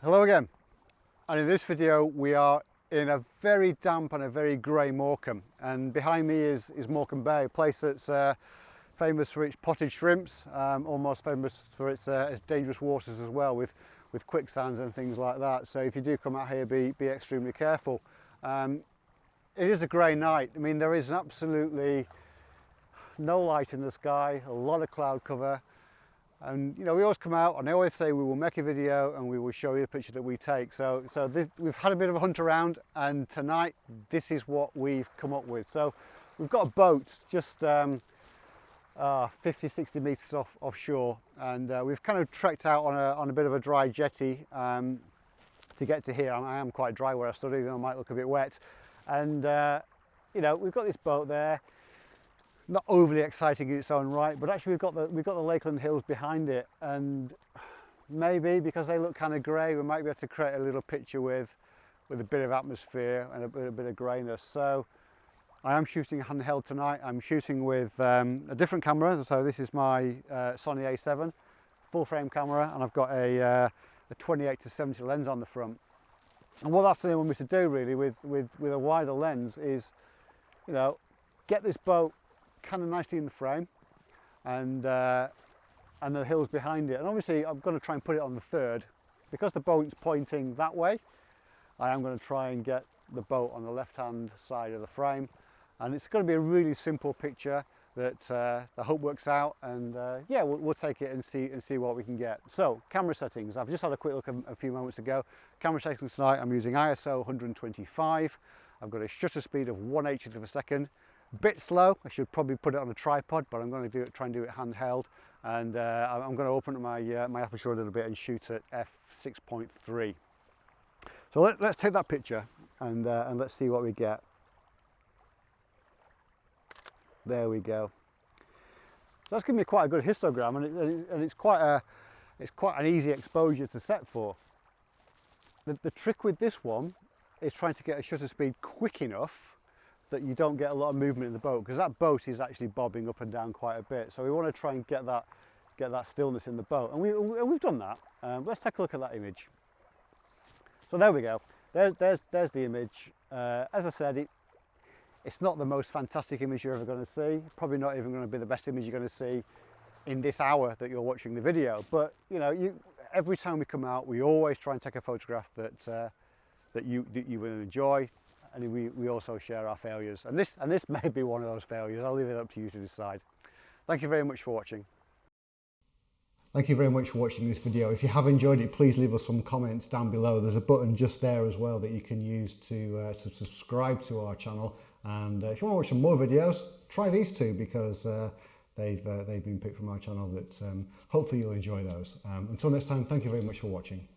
Hello again. And in this video we are in a very damp and a very grey Morecambe. And behind me is, is Morecambe Bay, a place that's uh, famous for its potted shrimps, um, almost famous for its, uh, its dangerous waters as well with, with quicksands and things like that. So if you do come out here be, be extremely careful. Um, it is a grey night, I mean there is absolutely no light in the sky, a lot of cloud cover and you know we always come out and they always say we will make a video and we will show you the picture that we take. So so this, we've had a bit of a hunt around and tonight this is what we've come up with. So we've got a boat just um, uh, 50 60 meters off offshore and uh, we've kind of trekked out on a, on a bit of a dry jetty um, to get to here. I am quite dry where I stood even though I might look a bit wet. And uh, you know we've got this boat there not overly exciting in its own right, but actually we've got the we've got the Lakeland Hills behind it, and maybe because they look kind of grey, we might be able to create a little picture with with a bit of atmosphere and a bit, a bit of greyness. So I am shooting handheld tonight. I'm shooting with um, a different camera. So this is my uh, Sony A7 full frame camera, and I've got a, uh, a 28 to 70 lens on the front. And what that's enabled me to do really with with with a wider lens is, you know, get this boat kind of nicely in the frame and uh, and the hills behind it. And obviously I'm going to try and put it on the third. Because the boat's pointing that way I am going to try and get the boat on the left hand side of the frame. And it's going to be a really simple picture that uh, I hope works out and uh, yeah we'll, we'll, take it and see and see what we can get. So camera settings. I've just had a quick look a, a few moments ago. Camera settings tonight I'm using ISO 125 I've got a shutter speed of 180th of a second bit slow. I should probably put it on a tripod but I'm going to do it try and do it handheld. And uh, I'm going to open my uh, my aperture a little bit and shoot at f6.3 so let, us take that picture and uh, and let's see what we get. There we go. So that's giving me quite a good histogram and, it, and it's quite a it's quite an easy exposure to set for. The, the trick with this one is trying to get a shutter speed quick enough that you don't get a lot of movement in the boat because that boat is actually bobbing up and down quite a bit. So we want to try and get that get that stillness in the boat and we, we've done that. Um, let's take a look at that image. So there we go. There, there's, there's the image. Uh, as I said, it, it's not the most fantastic image you're ever going to see. Probably not even going to be the best image you're going to see in this hour that you're watching the video. But you know, you, every time we come out, we always try and take a photograph that uh, that you that you will enjoy and we, we also share our failures. And this, and this may be one of those failures. I'll leave it up to you to decide. Thank you very much for watching. Thank you very much for watching this video. If you have enjoyed it, please leave us some comments down below. There's a button just there as well that you can use to, uh, to subscribe to our channel. And uh, if you want to watch some more videos, try these two because uh, they've, uh, they've been picked from our channel that um, hopefully you'll enjoy those. Um, until next time, thank you very much for watching.